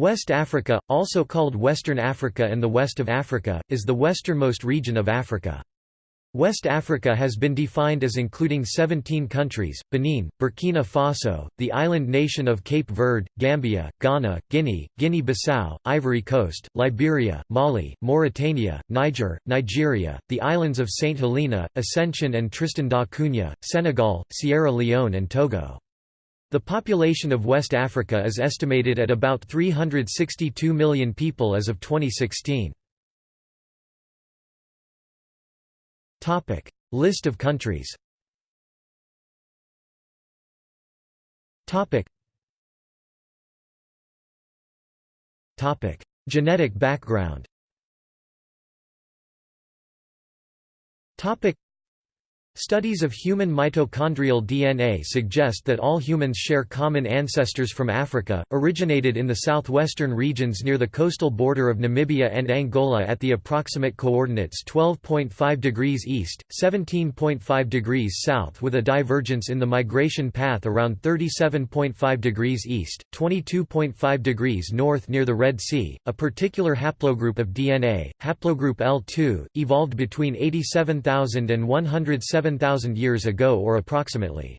West Africa, also called Western Africa and the West of Africa, is the westernmost region of Africa. West Africa has been defined as including 17 countries, Benin, Burkina Faso, the island nation of Cape Verde, Gambia, Ghana, Guinea, Guinea-Bissau, Ivory Coast, Liberia, Mali, Mauritania, Niger, Nigeria, the islands of St. Helena, Ascension and Tristan da Cunha, Senegal, Sierra Leone and Togo. The population of West Africa is estimated at about 362 million people as of 2016. Topic: List of countries Topic. Topic: Genetic background Studies of human mitochondrial DNA suggest that all humans share common ancestors from Africa, originated in the southwestern regions near the coastal border of Namibia and Angola at the approximate coordinates 12.5 degrees east, 17.5 degrees south with a divergence in the migration path around 37.5 degrees east, 22.5 degrees north near the Red Sea. A particular haplogroup of DNA, haplogroup L2, evolved between 87,000 and 107 7,000 years ago or approximately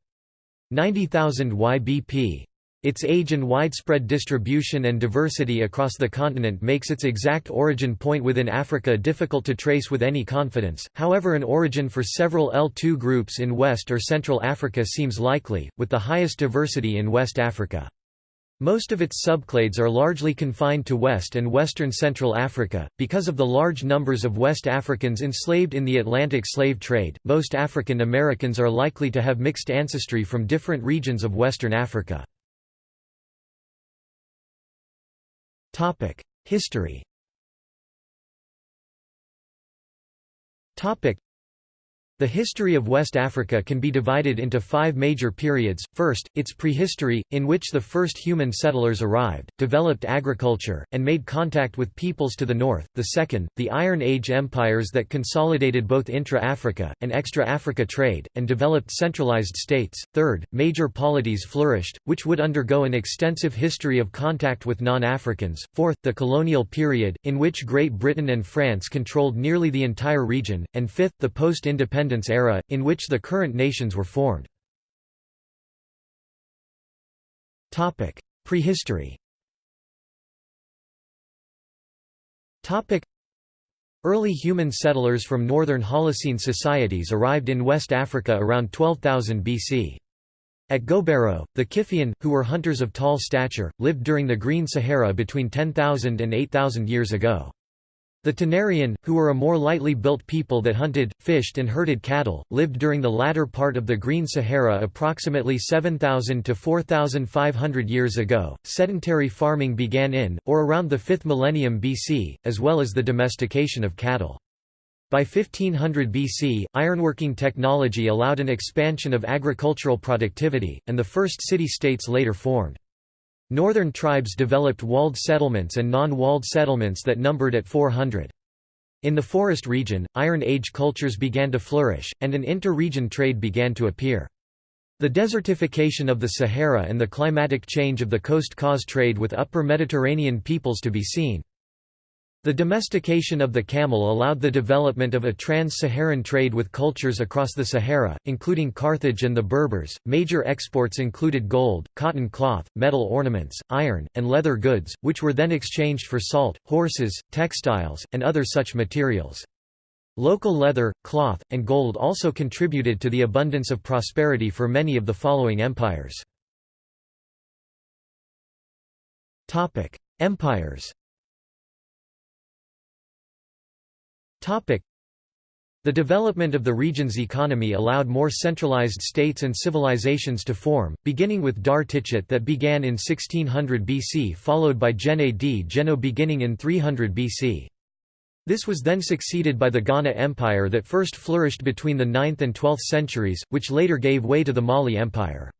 90,000 YBP. Its age and widespread distribution and diversity across the continent makes its exact origin point within Africa difficult to trace with any confidence, however an origin for several L2 groups in West or Central Africa seems likely, with the highest diversity in West Africa. Most of its subclades are largely confined to West and Western Central Africa. Because of the large numbers of West Africans enslaved in the Atlantic slave trade, most African Americans are likely to have mixed ancestry from different regions of Western Africa. History. The history of West Africa can be divided into five major periods, first, its prehistory, in which the first human settlers arrived, developed agriculture, and made contact with peoples to the north, the second, the Iron Age empires that consolidated both intra-Africa, and extra-Africa trade, and developed centralized states, third, major polities flourished, which would undergo an extensive history of contact with non-Africans, fourth, the colonial period, in which Great Britain and France controlled nearly the entire region, and fifth, the post-independence independence era, in which the current nations were formed. Prehistory Early human settlers from northern Holocene societies arrived in West Africa around 12,000 BC. At Gobero, the Kiffian, who were hunters of tall stature, lived during the Green Sahara between 10,000 and 8,000 years ago. The Tenerian, who were a more lightly built people that hunted, fished and herded cattle, lived during the latter part of the Green Sahara approximately 7,000 to 4,500 years ago. Sedentary farming began in, or around the 5th millennium BC, as well as the domestication of cattle. By 1500 BC, ironworking technology allowed an expansion of agricultural productivity, and the first city-states later formed. Northern tribes developed walled settlements and non-walled settlements that numbered at 400. In the forest region, Iron Age cultures began to flourish, and an inter-region trade began to appear. The desertification of the Sahara and the climatic change of the coast caused trade with upper Mediterranean peoples to be seen. The domestication of the camel allowed the development of a trans-Saharan trade with cultures across the Sahara, including Carthage and the Berbers. Major exports included gold, cotton cloth, metal ornaments, iron, and leather goods, which were then exchanged for salt, horses, textiles, and other such materials. Local leather, cloth, and gold also contributed to the abundance of prosperity for many of the following empires. Empires The development of the region's economy allowed more centralized states and civilizations to form, beginning with Dhar Tichitt that began in 1600 BC followed by Djenné-Djenno beginning in 300 BC. This was then succeeded by the Ghana Empire that first flourished between the 9th and 12th centuries, which later gave way to the Mali Empire.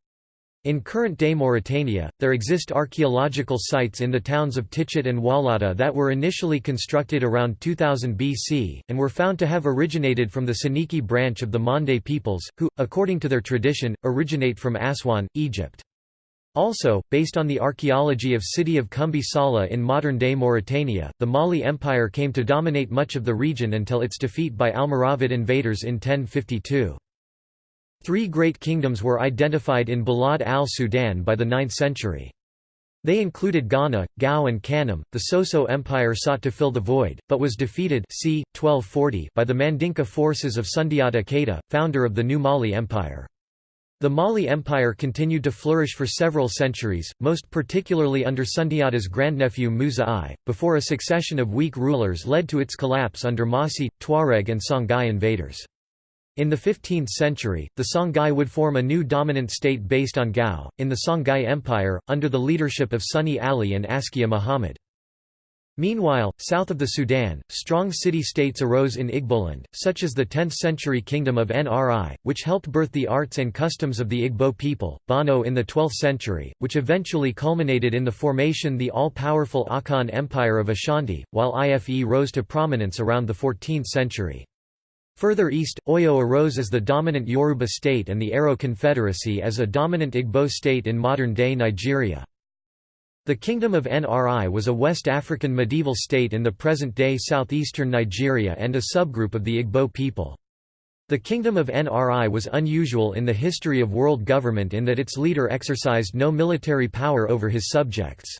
In current-day Mauritania, there exist archaeological sites in the towns of Tichitt and Walata that were initially constructed around 2000 BC, and were found to have originated from the Soninke branch of the Mande peoples, who, according to their tradition, originate from Aswan, Egypt. Also, based on the archaeology of city of Kumbi Sala in modern-day Mauritania, the Mali Empire came to dominate much of the region until its defeat by Almoravid invaders in 1052. Three great kingdoms were identified in Balad al-Sudan by the 9th century. They included Ghana, Gao and Kanem. The Soso Empire sought to fill the void, but was defeated c. 1240 by the Mandinka forces of Sundiata Keita, founder of the new Mali Empire. The Mali Empire continued to flourish for several centuries, most particularly under Sundiata's grandnephew Musa I, before a succession of weak rulers led to its collapse under Mossi, Tuareg and Songhai invaders. In the 15th century, the Songhai would form a new dominant state based on Gao, in the Songhai Empire, under the leadership of Sonni Ali and Askia Muhammad. Meanwhile, south of the Sudan, strong city-states arose in Igboland, such as the 10th-century kingdom of Nri, which helped birth the arts and customs of the Igbo people, Bono in the 12th century, which eventually culminated in the formation the all-powerful Akan Empire of Ashanti, while Ife rose to prominence around the 14th century. Further east, Oyo arose as the dominant Yoruba state and the Aro Confederacy as a dominant Igbo state in modern-day Nigeria. The Kingdom of Nri was a West African medieval state in the present-day southeastern Nigeria and a subgroup of the Igbo people. The Kingdom of Nri was unusual in the history of world government in that its leader exercised no military power over his subjects.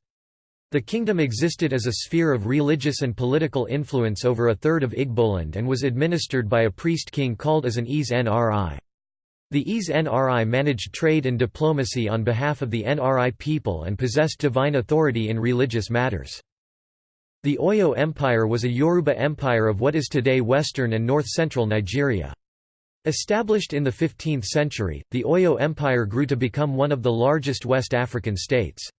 The kingdom existed as a sphere of religious and political influence over a third of Igboland and was administered by a priest-king called as an Eze Nri. The Eze Nri managed trade and diplomacy on behalf of the Nri people and possessed divine authority in religious matters. The Oyo Empire was a Yoruba empire of what is today western and north-central Nigeria. Established in the 15th century, the Oyo Empire grew to become one of the largest West African states.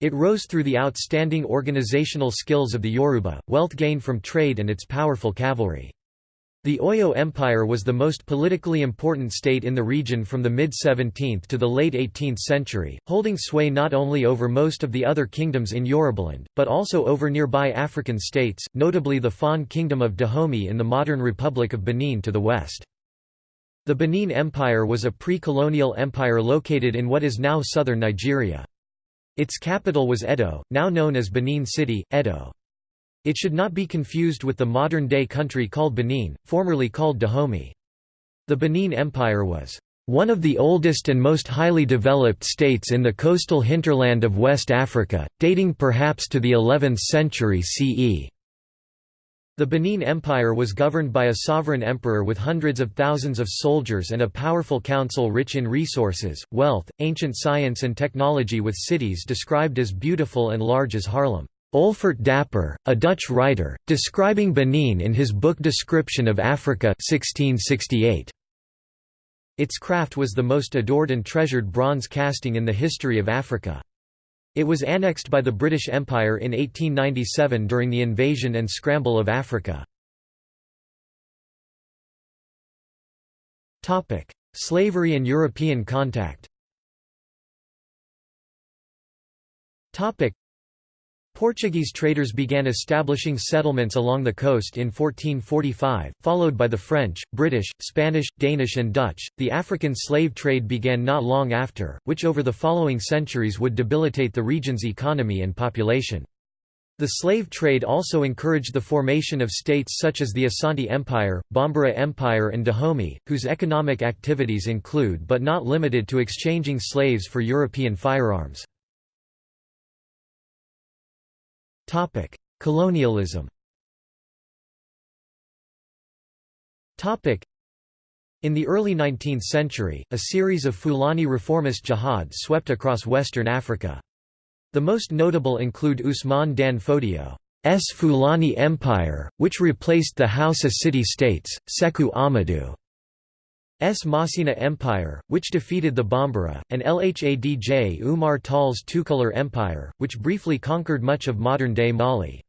It rose through the outstanding organizational skills of the Yoruba, wealth gained from trade and its powerful cavalry. The Oyo Empire was the most politically important state in the region from the mid-17th to the late 18th century, holding sway not only over most of the other kingdoms in Yorubaland, but also over nearby African states, notably the Fon Kingdom of Dahomey in the modern Republic of Benin to the west. The Benin Empire was a pre-colonial empire located in what is now southern Nigeria. Its capital was Edo, now known as Benin City, Edo. It should not be confused with the modern-day country called Benin, formerly called Dahomey. The Benin Empire was one of the oldest and most highly developed states in the coastal hinterland of West Africa, dating perhaps to the 11th century CE. The Benin Empire was governed by a sovereign emperor with hundreds of thousands of soldiers and a powerful council rich in resources, wealth, ancient science and technology with cities described as beautiful and large as Haarlem. Olfert Dapper, a Dutch writer, describing Benin in his book Description of Africa 1668. Its craft was the most adored and treasured bronze casting in the history of Africa. It was annexed by the British Empire in 1897 during the invasion and scramble of Africa. Slavery and European contact Portuguese traders began establishing settlements along the coast in 1445, followed by the French, British, Spanish, Danish, and Dutch. The African slave trade began not long after, which over the following centuries would debilitate the region's economy and population. The slave trade also encouraged the formation of states such as the Asante Empire, Bambara Empire and Dahomey, whose economic activities include but not limited to exchanging slaves for European firearms. Colonialism Topic: in the early 19th century, a series of Fulani reformist jihads swept across western Africa. The most notable include Usman Dan Fodio's Fulani Empire, which replaced the Hausa city-states, Seku Ahmadu S. Masina Empire, which defeated the Bambara, and Lhadj Umar Tall's Toucouleur Empire, which briefly conquered much of modern-day Mali.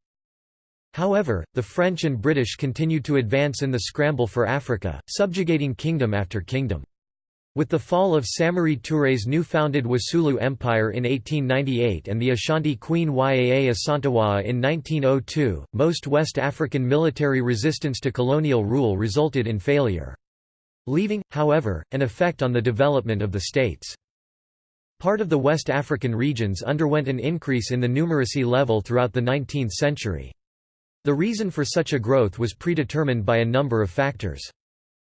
However, the French and British continued to advance in the scramble for Africa, subjugating kingdom after kingdom. With the fall of Samori Touré's new-founded Wassoulou Empire in 1898 and the Ashanti Queen Yaa Asantewaa in 1902, most West African military resistance to colonial rule resulted in failure leaving, however, an effect on the development of the states. Part of the West African regions underwent an increase in the numeracy level throughout the 19th century. The reason for such a growth was predetermined by a number of factors.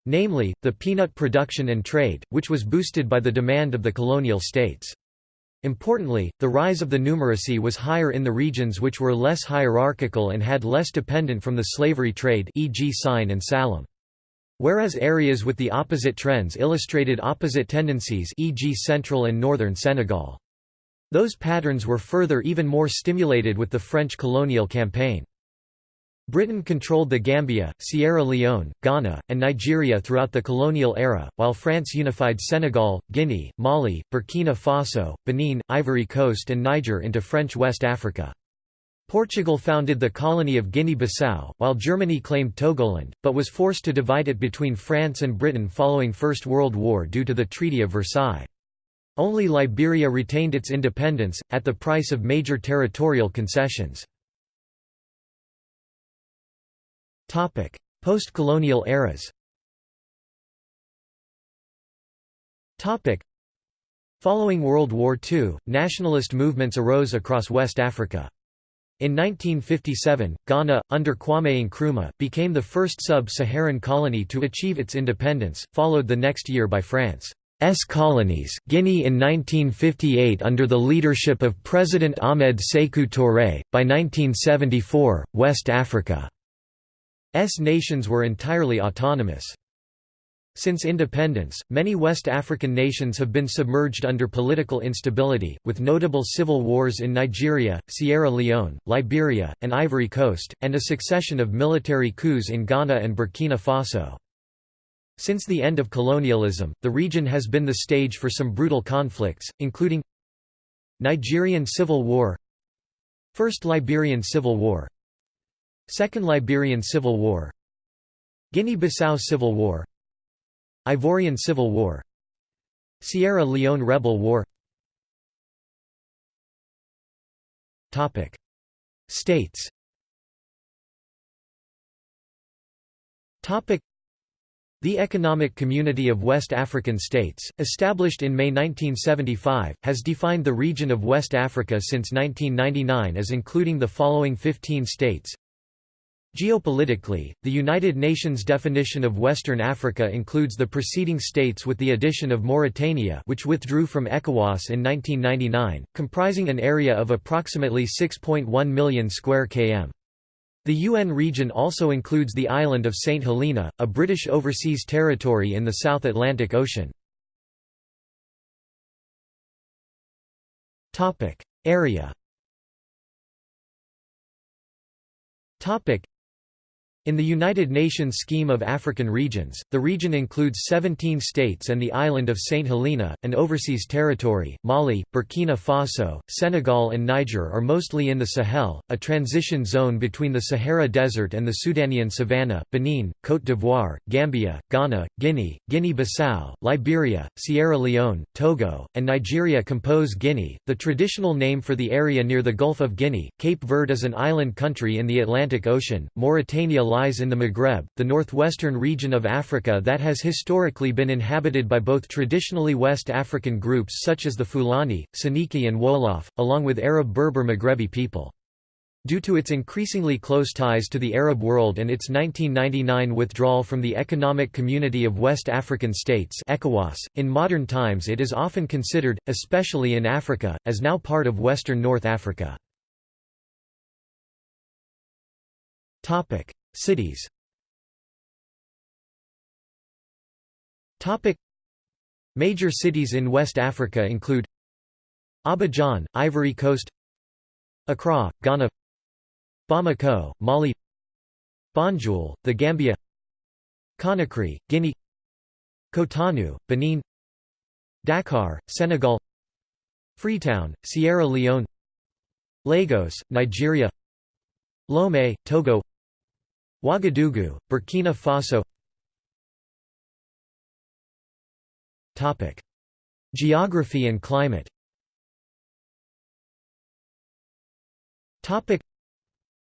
Namely, the peanut production and trade, which was boosted by the demand of the colonial states. Importantly, the rise of the numeracy was higher in the regions which were less hierarchical and had less dependent from the slavery trade e.g. Sine and Saloum. Whereas areas with the opposite trends illustrated opposite tendencies e.g. central and northern Senegal. Those patterns were further even more stimulated with the French colonial campaign. Britain controlled the Gambia, Sierra Leone, Ghana, and Nigeria throughout the colonial era, while France unified Senegal, Guinea, Mali, Burkina Faso, Benin, Ivory Coast and Niger into French West Africa. Portugal founded the colony of Guinea-Bissau, while Germany claimed Togoland, but was forced to divide it between France and Britain following First World War due to the Treaty of Versailles. Only Liberia retained its independence, at the price of major territorial concessions. Post-colonial eras Following World War II, nationalist movements arose across West Africa. In 1957, Ghana, under Kwame Nkrumah, became the first sub-Saharan colony to achieve its independence, followed the next year by France's colonies, Guinea in 1958 under the leadership of President Ahmed Sékou Touré, by 1974, West Africa S nations were entirely autonomous. Since independence, many West African nations have been submerged under political instability, with notable civil wars in Nigeria, Sierra Leone, Liberia, and Ivory Coast, and a succession of military coups in Ghana and Burkina Faso. Since the end of colonialism, the region has been the stage for some brutal conflicts, including Nigerian Civil War First Liberian Civil War Second Liberian Civil War Guinea-Bissau Civil War Ivorian Civil War. Sierra Leone Rebel War. States. The Economic Community of West African States, established in May 1975, has defined the region of West Africa since 1999 as including the following 15 states Geopolitically, the United Nations definition of Western Africa includes the preceding states with the addition of Mauritania which withdrew from ECOWAS in 1999, comprising an area of approximately 6.1 million square km. The UN region also includes the island of St. Helena, a British overseas territory in the South Atlantic Ocean. Area in the United Nations scheme of African regions, the region includes 17 states and the island of St. Helena, an overseas territory. Mali, Burkina Faso, Senegal, and Niger are mostly in the Sahel, a transition zone between the Sahara Desert and the Sudanian savanna. Benin, Côte d'Ivoire, Gambia, Ghana, Guinea, Guinea Bissau, Liberia, Sierra Leone, Togo, and Nigeria compose Guinea, the traditional name for the area near the Gulf of Guinea. Cape Verde is an island country in the Atlantic Ocean. Mauritania lies in the Maghreb, the northwestern region of Africa that has historically been inhabited by both traditionally West African groups such as the Fulani, Soninke and Wolof, along with Arab Berber Maghrebi people. Due to its increasingly close ties to the Arab world and its 1999 withdrawal from the Economic Community of West African States ECOWAS, in modern times it is often considered, especially in Africa, as now part of Western North Africa. Cities. Major cities in West Africa include Abidjan, Ivory Coast Accra, Ghana Bamako, Mali Banjul, The Gambia Conakry, Guinea Cotonou, Benin Dakar, Senegal Freetown, Sierra Leone Lagos, Nigeria Lomé, Togo Ouagadougou, Burkina Faso. Geography and climate.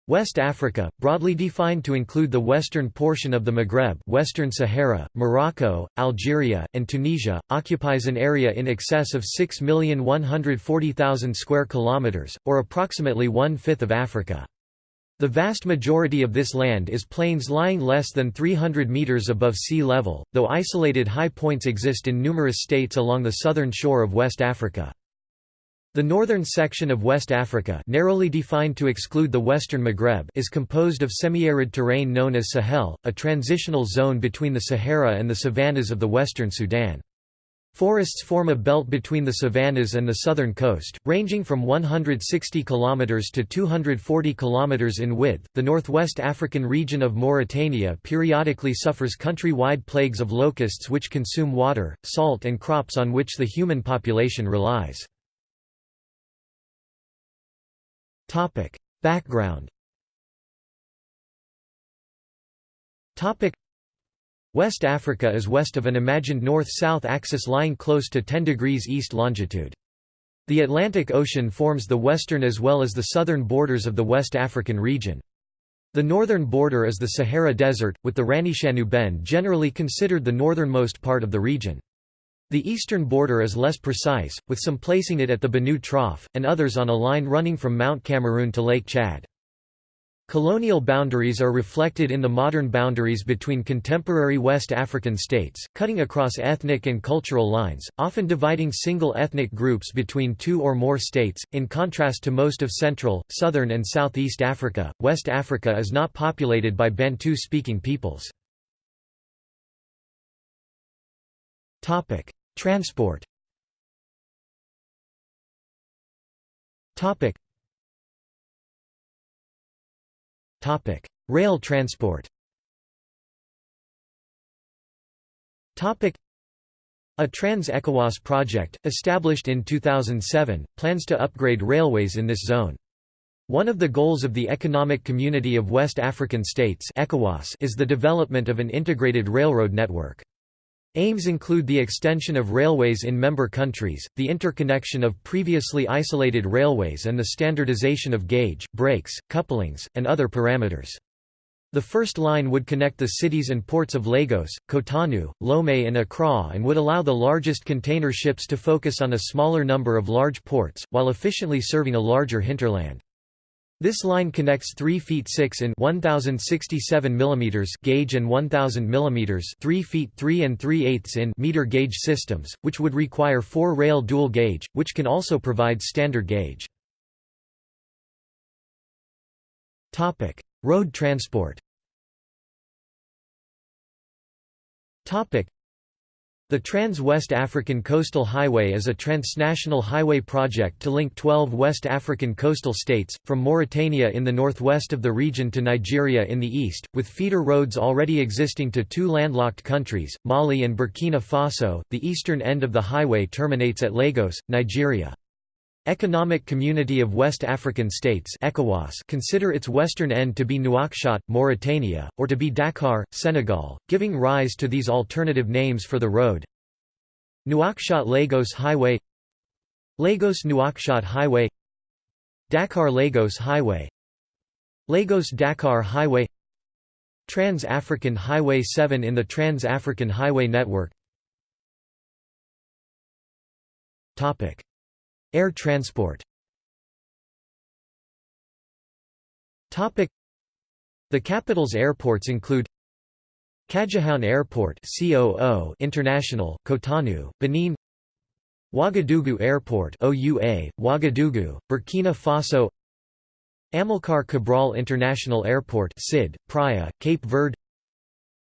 West Africa, broadly defined to include the western portion of the Maghreb Western Sahara, Morocco, Algeria, and Tunisia, occupies an area in excess of 6,140,000 square kilometers, or approximately one-fifth of Africa. The vast majority of this land is plains lying less than 300 meters above sea level, though isolated high points exist in numerous states along the southern shore of West Africa. The northern section of West Africa narrowly defined to exclude the western Maghreb is composed of semi-arid terrain known as Sahel, a transitional zone between the Sahara and the savannas of the western Sudan. Forests form a belt between the savannas and the southern coast, ranging from 160 km to 240 km in width. The northwest African region of Mauritania periodically suffers country-wide plagues of locusts which consume water, salt and crops on which the human population relies. Topic. Background Topic. West Africa is west of an imagined north-south axis lying close to 10 degrees east longitude. The Atlantic Ocean forms the western as well as the southern borders of the West African region. The northern border is the Sahara Desert, with the Ranishanu Bend generally considered the northernmost part of the region. The eastern border is less precise, with some placing it at the Benue Trough, and others on a line running from Mount Cameroon to Lake Chad. Colonial boundaries are reflected in the modern boundaries between contemporary West African states, cutting across ethnic and cultural lines, often dividing single ethnic groups between two or more states. In contrast to most of Central, Southern, and Southeast Africa, West Africa is not populated by Bantu speaking peoples. Transport Rail transport Topic a Trans-ECOWAS project, established in 2007, plans to upgrade railways in this zone. One of the goals of the Economic Community of West African States is the development of an integrated railroad network. Aims include the extension of railways in member countries, the interconnection of previously isolated railways and the standardization of gauge, brakes, couplings, and other parameters. The first line would connect the cities and ports of Lagos, Cotonou, Lomé and Accra and would allow the largest container ships to focus on a smaller number of large ports, while efficiently serving a larger hinterland. This line connects 3 feet 6 in 1067 mm gauge and 1000 mm 3 feet 3 and 3 eighths in meter gauge systems, which would require 4 rail dual gauge, which can also provide standard gauge. Topic: Road transport. Topic: the Trans-West African Coastal Highway is a transnational highway project to link 12 West African coastal states, from Mauritania in the northwest of the region to Nigeria in the east, with feeder roads already existing to two landlocked countries, Mali and Burkina Faso. The eastern end of the highway terminates at Lagos, Nigeria. Economic Community of West African States ECOWAS consider its western end to be Nouakchott, Mauritania, or to be Dakar, Senegal, giving rise to these alternative names for the road. Nouakchott-Lagos Highway Lagos-Nouakchott Highway Dakar-Lagos Highway Lagos-Dakar Highway Trans-African Highway 7 in the Trans-African Highway Network Air transport. The capital's airports include Cadjehoun Airport COO International, Cotonou, Benin Ouagadougou Airport OUA, Ouagadougou, Burkina Faso Amilcar Cabral International Airport SID, Praia, Cape Verde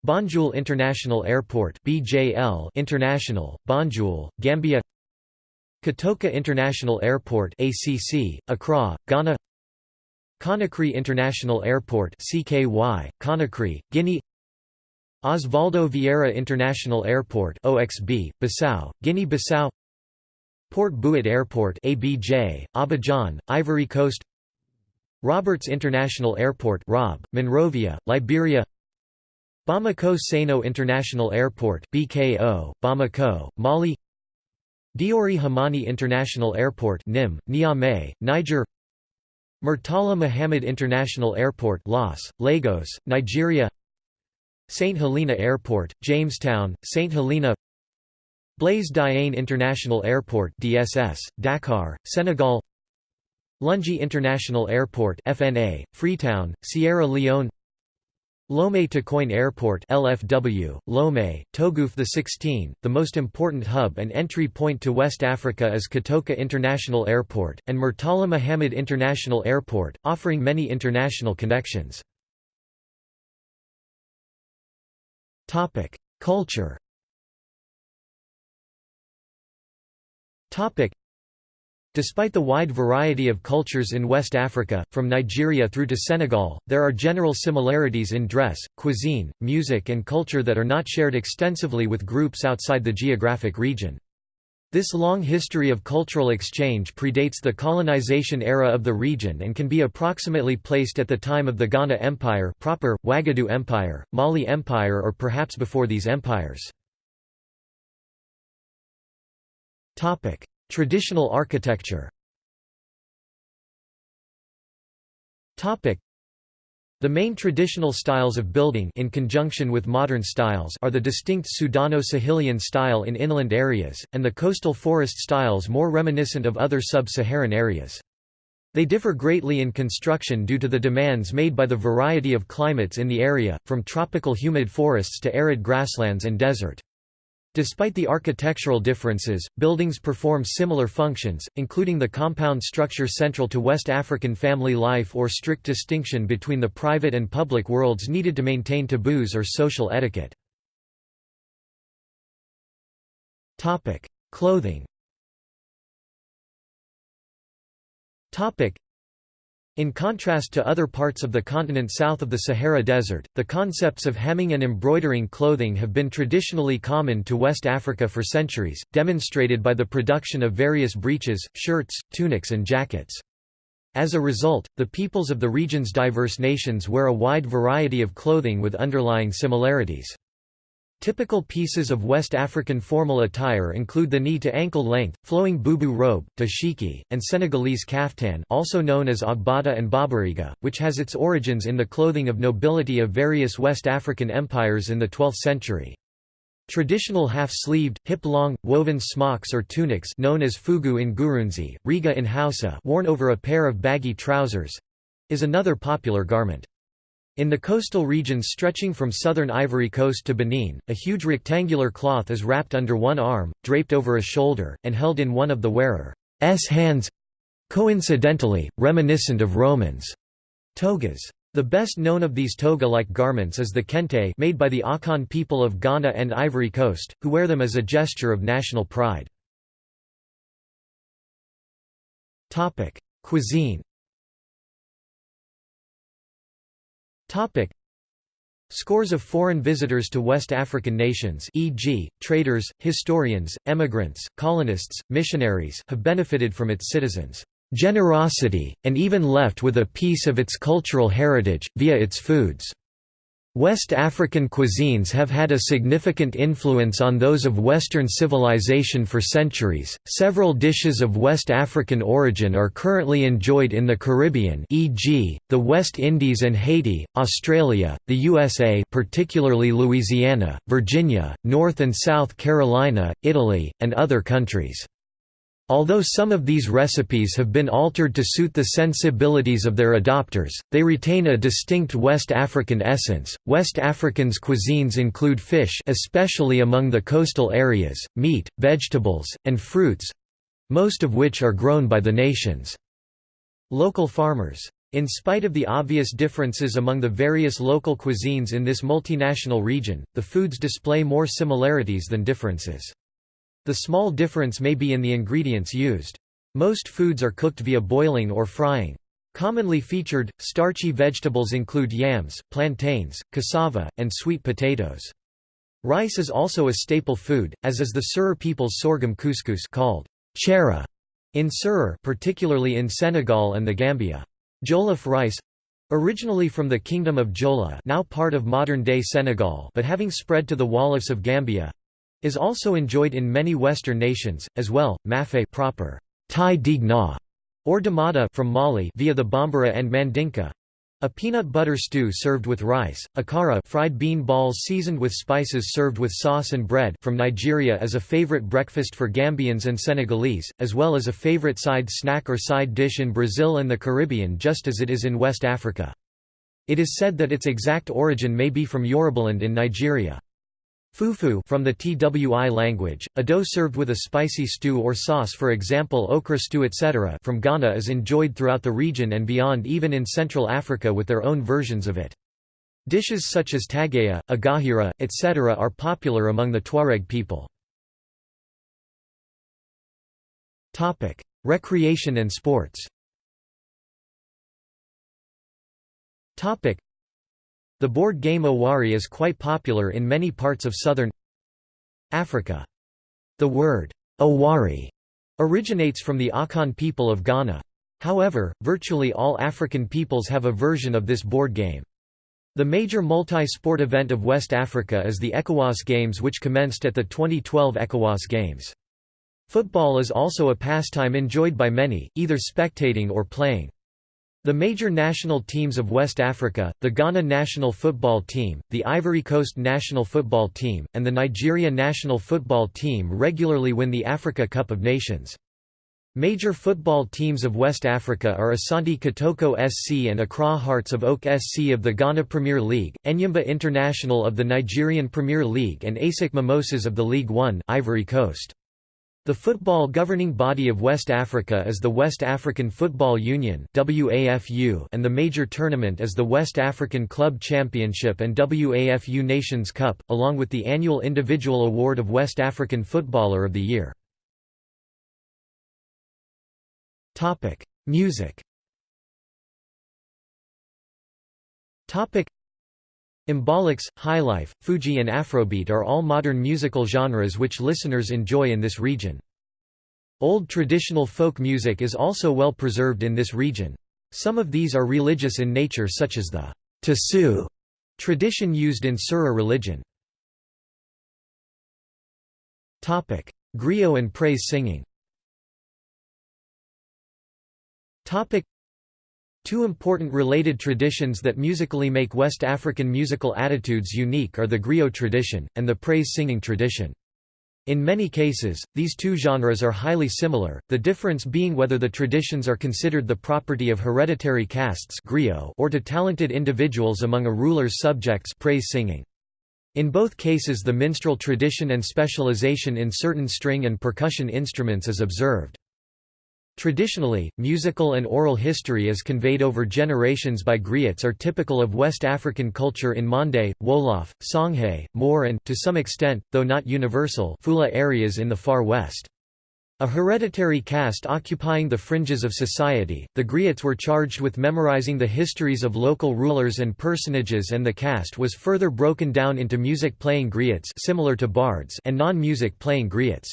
Banjul International Airport BJL International, Banjul, Gambia Kotoka International Airport ACC, Accra, Ghana. Conakry International Airport CKY, Conakry, Guinea. Osvaldo Vieira International Airport OXB, Bissau, Guinea-Bissau. Port Bouët Airport ABJ, Abidjan, Ivory Coast. Roberts International Airport ROB, Monrovia, Liberia. Bamako Sano International Airport BKO, Bamako, Mali Diori Hamani International Airport NIM, Niamey, Niger Murtala Muhammad International Airport Los, Lagos, Nigeria St. Helena Airport, Jamestown, St. Helena Blaise Diagne International Airport DSS, Dakar, Senegal Lungi International Airport FNA, Freetown, Sierra Leone Lomé Tokoin Airport LFW, Lomé, Togouf the 16, the most important hub and entry point to West Africa is Kotoka International Airport, and Murtala Muhammad International Airport, offering many international connections. Culture Despite the wide variety of cultures in West Africa, from Nigeria through to Senegal, there are general similarities in dress, cuisine, music and culture that are not shared extensively with groups outside the geographic region. This long history of cultural exchange predates the colonization era of the region and can be approximately placed at the time of the Ghana Empire proper, Wagadu Empire, Mali Empire or perhaps before these empires. Traditional architecture the main traditional styles of building in conjunction with modern styles are the distinct Sudano-Sahelian style in inland areas, and the coastal forest styles more reminiscent of other sub-Saharan areas. They differ greatly in construction due to the demands made by the variety of climates in the area, from tropical humid forests to arid grasslands and desert. Despite the architectural differences, buildings perform similar functions, including the compound structure central to West African family life or strict distinction between the private and public worlds needed to maintain taboos or social etiquette. Clothing in contrast to other parts of the continent south of the Sahara Desert, the concepts of hemming and embroidering clothing have been traditionally common to West Africa for centuries, demonstrated by the production of various breeches, shirts, tunics and jackets. As a result, the peoples of the region's diverse nations wear a wide variety of clothing with underlying similarities. Typical pieces of West African formal attire include the knee-to-ankle length, flowing boubou robe, dashiki, and Senegalese kaftan also known as agbada and babariga, which has its origins in the clothing of nobility of various West African empires in the 12th century. Traditional half-sleeved, hip-long, woven smocks or tunics known as fugu in Gurunsi, riga in Hausa worn over a pair of baggy trousers—is another popular garment. In the coastal regions stretching from southern Ivory Coast to Benin, a huge rectangular cloth is wrapped under one arm, draped over a shoulder, and held in one of the wearer's hands—coincidentally, reminiscent of Romans' togas. The best known of these toga-like garments is the kente made by the Akan people of Ghana and Ivory Coast, who wear them as a gesture of national pride. Cuisine Topic. Scores of foreign visitors to West African nations e.g., traders, historians, emigrants, colonists, missionaries have benefited from its citizens' generosity, and even left with a piece of its cultural heritage, via its foods. West African cuisines have had a significant influence on those of Western civilization for centuries. Several dishes of West African origin are currently enjoyed in the Caribbean, e.g., the West Indies and Haiti, Australia, the USA, particularly Louisiana, Virginia, North and South Carolina, Italy, and other countries. Although some of these recipes have been altered to suit the sensibilities of their adopters, they retain a distinct West African essence. West Africans' cuisines include fish, especially among the coastal areas, meat, vegetables, and fruits most of which are grown by the nation's local farmers. In spite of the obvious differences among the various local cuisines in this multinational region, the foods display more similarities than differences. The small difference may be in the ingredients used. Most foods are cooked via boiling or frying. Commonly featured, starchy vegetables include yams, plantains, cassava, and sweet potatoes. Rice is also a staple food, as is the Serer people's sorghum couscous called chera in Serer particularly in Senegal and the Gambia. Jollof rice originally from the Kingdom of Jolof now part of modern-day Senegal but having spread to the Wolofs of Gambia, is also enjoyed in many Western nations, as well. Mafe proper, Thai dig na, or domoda from Mali via the Bambara and Mandinka, a peanut butter stew served with rice, akara fried bean balls seasoned with spices served with sauce and bread from Nigeria is a favorite breakfast for Gambians and Senegalese, as well as a favorite side snack or side dish in Brazil and the Caribbean just as it is in West Africa. It is said that its exact origin may be from Yorubaland in Nigeria. Fufu from the Twi language, a dough served with a spicy stew or sauce for example okra stew etc. from Ghana is enjoyed throughout the region and beyond even in Central Africa with their own versions of it. Dishes such as tagaya, agahira, etc. are popular among the Tuareg people. Recreation and sports the board game Owari is quite popular in many parts of southern Africa. The word Owari originates from the Akan people of Ghana. However, virtually all African peoples have a version of this board game. The major multi-sport event of West Africa is the ECOWAS Games which commenced at the 2012 ECOWAS Games. Football is also a pastime enjoyed by many, either spectating or playing. The major national teams of West Africa, the Ghana national football team, the Ivory Coast national football team, and the Nigeria national football team regularly win the Africa Cup of Nations. Major football teams of West Africa are Asante Kotoko SC and Accra Hearts of Oak SC of the Ghana Premier League, Enyimba International of the Nigerian Premier League and ASEC Mimosas of the League One Ivory Coast. The football governing body of West Africa is the West African Football Union and the major tournament is the West African Club Championship and WAFU Nations Cup, along with the annual individual award of West African Footballer of the Year. Music Mbalax, highlife, Fuji and Afrobeat are all modern musical genres which listeners enjoy in this region. Old traditional folk music is also well preserved in this region. Some of these are religious in nature such as the Tasu tradition used in Serer religion. Griot and praise singing Two important related traditions that musically make West African musical attitudes unique are the griot tradition, and the praise-singing tradition. In many cases, these two genres are highly similar, the difference being whether the traditions are considered the property of hereditary castes or to talented individuals among a ruler's subjects praise singing. In both cases the minstrel tradition and specialization in certain string and percussion instruments is observed. Traditionally, musical and oral history as conveyed over generations by griots are typical of West African culture in Mande, Wolof, Songhay, Moor and to some extent, though not universal Fula areas in the far west. A hereditary caste occupying the fringes of society, the griots were charged with memorizing the histories of local rulers and personages and the caste was further broken down into music-playing griots similar to bards and non-music playing griots.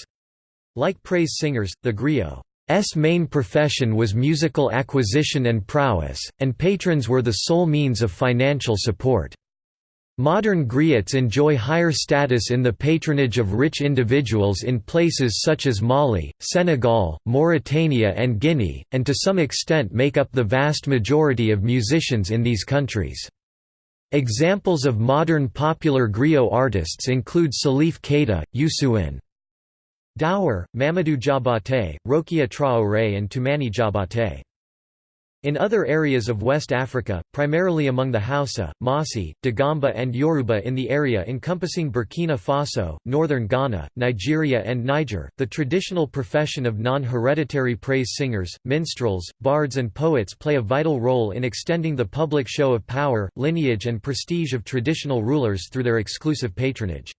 Like praise singers, the griot S main profession was musical acquisition and prowess, and patrons were the sole means of financial support. Modern griots enjoy higher status in the patronage of rich individuals in places such as Mali, Senegal, Mauritania and Guinea, and to some extent make up the vast majority of musicians in these countries. Examples of modern popular griot artists include Salif Keita, Youssou'N, Daour, Mamadou Diabaté, Rokia Traoré and Toumani Diabaté. In other areas of West Africa, primarily among the Hausa, Mossi, Dagomba and Yoruba in the area encompassing Burkina Faso, northern Ghana, Nigeria and Niger, the traditional profession of non-hereditary praise singers, minstrels, bards and poets play a vital role in extending the public show of power, lineage and prestige of traditional rulers through their exclusive patronage.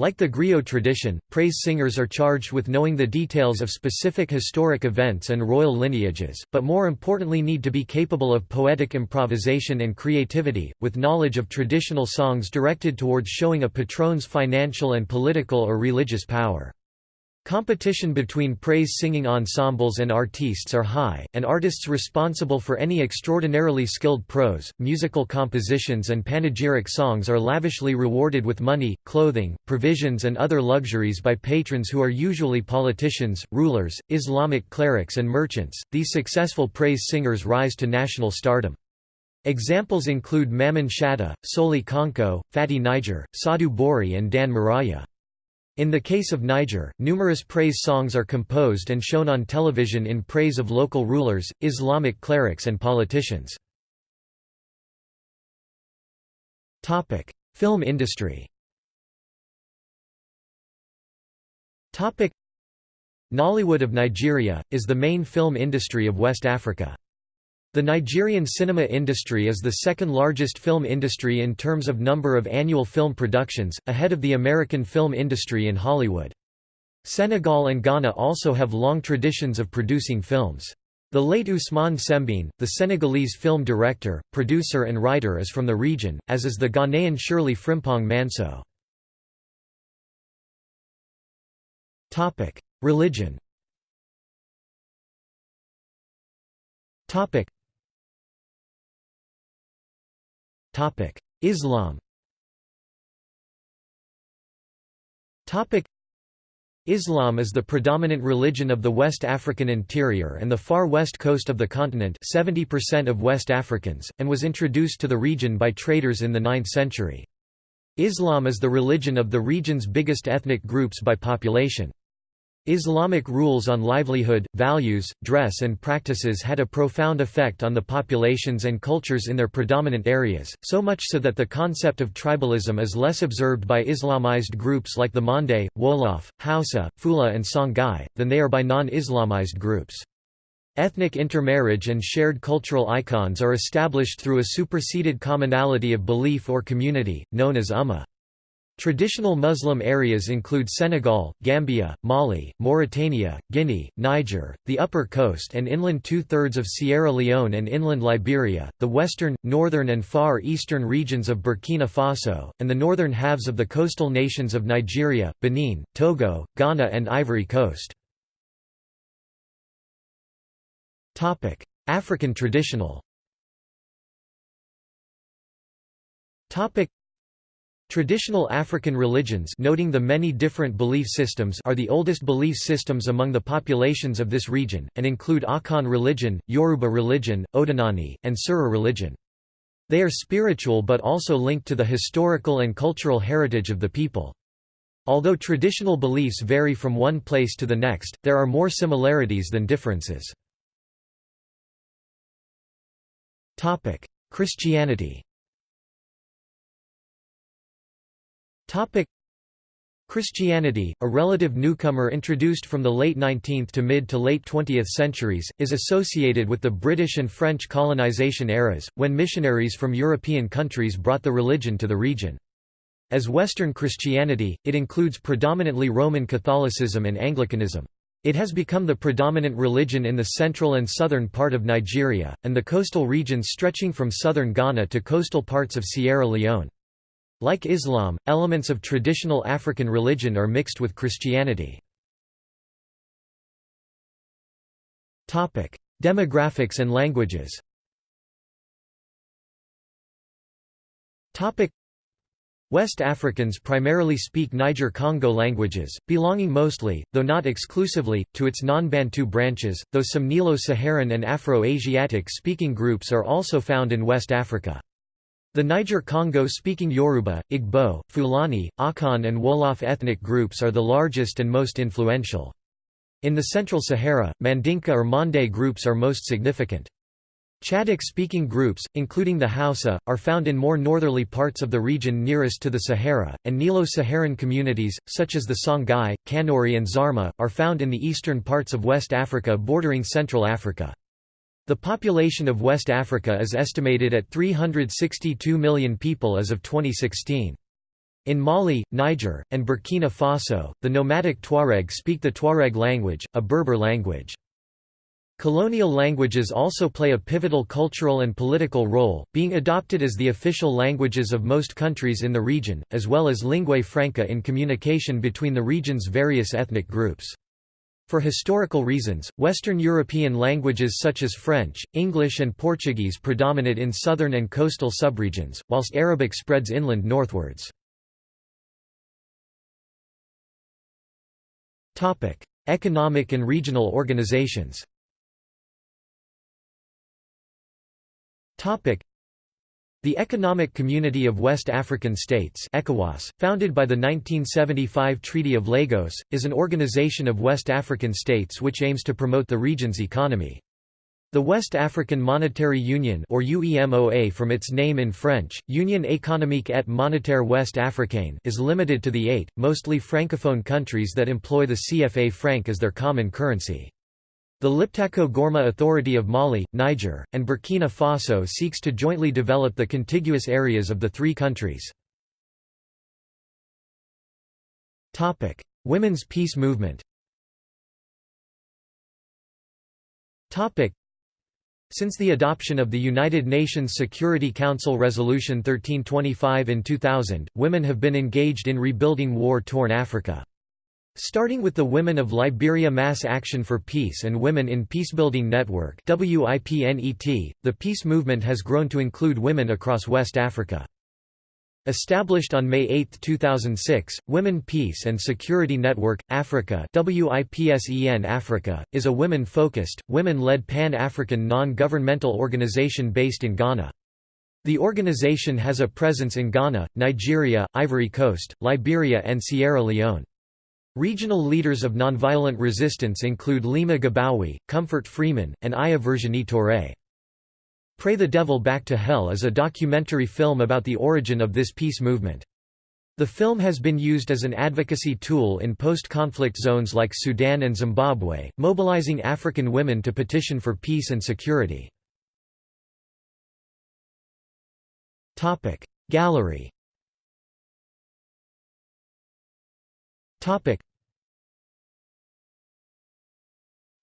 Like the griot tradition, praise singers are charged with knowing the details of specific historic events and royal lineages, but more importantly need to be capable of poetic improvisation and creativity, with knowledge of traditional songs directed towards showing a patron's financial and political or religious power. Competition between praise-singing ensembles and artistes are high, and artists responsible for any extraordinarily skilled prose, musical compositions and panegyric songs are lavishly rewarded with money, clothing, provisions and other luxuries by patrons who are usually politicians, rulers, Islamic clerics and merchants. These successful praise singers rise to national stardom. Examples include Mamman Shata, Soli Konko, Fati Niger, Sa'adu Bori and Dan Maraya. In the case of Niger, numerous praise songs are composed and shown on television in praise of local rulers, Islamic clerics and politicians. Film industry Nollywood of Nigeria, is the main film industry of West Africa. The Nigerian cinema industry is the second largest film industry in terms of number of annual film productions, ahead of the American film industry in Hollywood. Senegal and Ghana also have long traditions of producing films. The late Ousmane Sembène, the Senegalese film director, producer and writer is from the region, as is the Ghanaian Shirley Frimpong Manso. Religion Islam Islam is the predominant religion of the West African interior and the far west coast of the continent 70% of West Africans, and was introduced to the region by traders in the 9th century. Islam is the religion of the region's biggest ethnic groups by population. Islamic rules on livelihood, values, dress and practices had a profound effect on the populations and cultures in their predominant areas, so much so that the concept of tribalism is less observed by Islamized groups like the Mande, Wolof, Hausa, Fula and Songhai, than they are by non-Islamized groups. Ethnic intermarriage and shared cultural icons are established through a superseded commonality of belief or community, known as ummah. Traditional Muslim areas include Senegal, Gambia, Mali, Mauritania, Guinea, Niger, the Upper Coast and inland two-thirds of Sierra Leone and inland Liberia, the western, northern and far eastern regions of Burkina Faso, and the northern halves of the coastal nations of Nigeria, Benin, Togo, Ghana and Ivory Coast. African traditional Traditional African religions noting the many different belief systems are the oldest belief systems among the populations of this region, and include Akan religion, Yoruba religion, Odinani, and Serer religion. They are spiritual but also linked to the historical and cultural heritage of the people. Although traditional beliefs vary from one place to the next, there are more similarities than differences. Christianity Christianity, a relative newcomer introduced from the late 19th to mid to late 20th centuries, is associated with the British and French colonization eras, when missionaries from European countries brought the religion to the region. As Western Christianity, it includes predominantly Roman Catholicism and Anglicanism. It has become the predominant religion in the central and southern part of Nigeria, and the coastal regions stretching from southern Ghana to coastal parts of Sierra Leone. Like Islam, elements of traditional African religion are mixed with Christianity. Demographics and languages West Africans primarily speak Niger-Congo languages, belonging mostly, though not exclusively, to its non-Bantu branches, though some Nilo-Saharan and Afro-Asiatic speaking groups are also found in West Africa. The Niger-Congo-speaking Yoruba, Igbo, Fulani, Akan and Wolof ethnic groups are the largest and most influential. In the Central Sahara, Mandinka or Mande groups are most significant. Chadic-speaking groups, including the Hausa, are found in more northerly parts of the region nearest to the Sahara, and Nilo-Saharan communities, such as the Songhai, Kanuri and Zarma, are found in the eastern parts of West Africa bordering Central Africa. The population of West Africa is estimated at 362 million people as of 2016. In Mali, Niger, and Burkina Faso, the nomadic Tuareg speak the Tuareg language, a Berber language. Colonial languages also play a pivotal cultural and political role, being adopted as the official languages of most countries in the region, as well as lingua franca in communication between the region's various ethnic groups. For historical reasons, Western European languages such as French, English and Portuguese predominate in southern and coastal subregions, whilst Arabic spreads inland northwards. Economic and regional organizations the Economic Community of West African States ECOWAS, founded by the 1975 Treaty of Lagos, is an organization of West African states which aims to promote the region's economy. The West African Monetary Union or UEMOA from its name in French, Union économique et monétaire Ouest Africaine is limited to the eight, mostly francophone countries that employ the CFA franc as their common currency. The Liptako Gourma Authority of Mali, Niger, and Burkina Faso seeks to jointly develop the contiguous areas of the three countries. Women's peace movement since the adoption of the United Nations Security Council Resolution 1325 in 2000, women have been engaged in rebuilding war-torn Africa. Starting with the Women of Liberia Mass Action for Peace and Women in Peacebuilding Network the peace movement has grown to include women across West Africa. Established on May 8, 2006, Women Peace and Security Network, Africa Africa, is a women-focused, women-led pan-African non-governmental organization based in Ghana. The organization has a presence in Ghana, Nigeria, Ivory Coast, Liberia and Sierra Leone. Regional leaders of nonviolent resistance include Leymah Gbowee, Comfort Freeman, and Aya Virginie Touré. Pray the Devil Back to Hell is a documentary film about the origin of this peace movement. The film has been used as an advocacy tool in post-conflict zones like Sudan and Zimbabwe, mobilizing African women to petition for peace and security. Gallery Topic.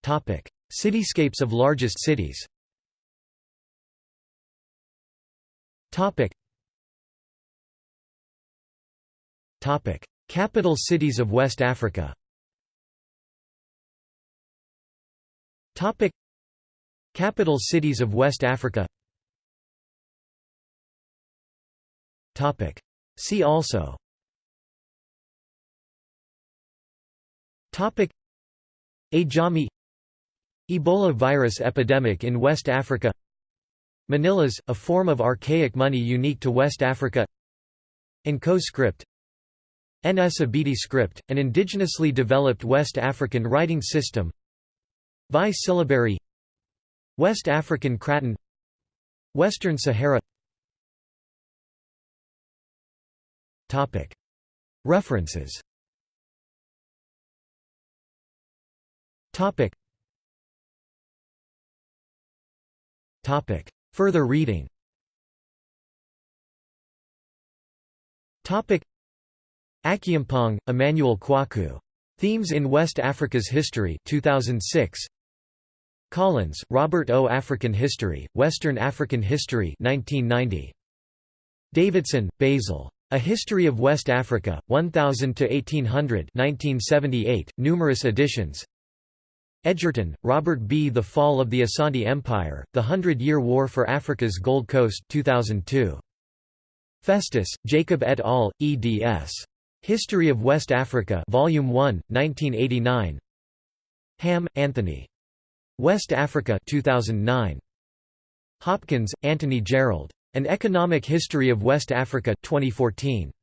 Topic. Cityscapes of largest cities Topic. Topic. Capital cities of West Africa Topic. Capital cities of West Africa Topic. See also Ajami Ebola virus epidemic in West Africa. Manillas, a form of archaic money unique to West Africa. N'Ko script. Nsibidi script, an indigenously developed West African writing system. Vai syllabary. West African Craton. Western Sahara. References Topic. Topic. Further reading Topic. Akyeampong, Emmanuel Kwaku. Themes in West Africa's History 2006. Collins, Robert O. African History, Western African History 1990. Davidson, Basil. A History of West Africa, 1000 to 1800, 1978. Numerous editions. Edgerton, Robert B. The Fall of the Asante Empire, The Hundred-Year War for Africa's Gold Coast 2002. Festus, Jacob et al., eds. History of West Africa Volume 1, 1989 Ham, Anthony. West Africa 2009. Hopkins, Anthony Gerald. An Economic History of West Africa 2014.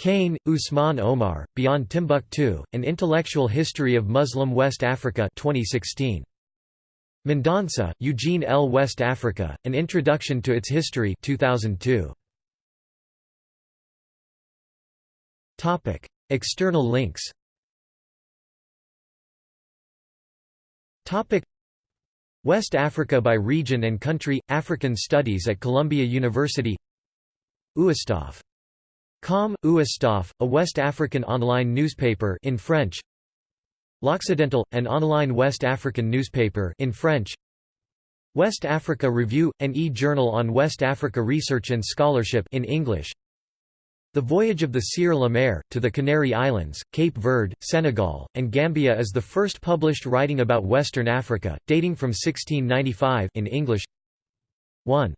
Kane, Ousmane Oumar, Beyond Timbuktu, An Intellectual History of Muslim West Africa 2016. Mendonsa, Eugene L. West Africa, An Introduction to Its History 2002. External links West Africa by region and country – African Studies at Columbia University Ouestaf Com, Ouestaf, a West African online newspaper in French. L'Occidental, an online West African newspaper in French. West Africa Review, an e-journal on West Africa research and scholarship in English. The Voyage of the Sieur Le Maire, to the Canary Islands, Cape Verde, Senegal, and Gambia is the first published writing about Western Africa, dating from 1695 in English. 1.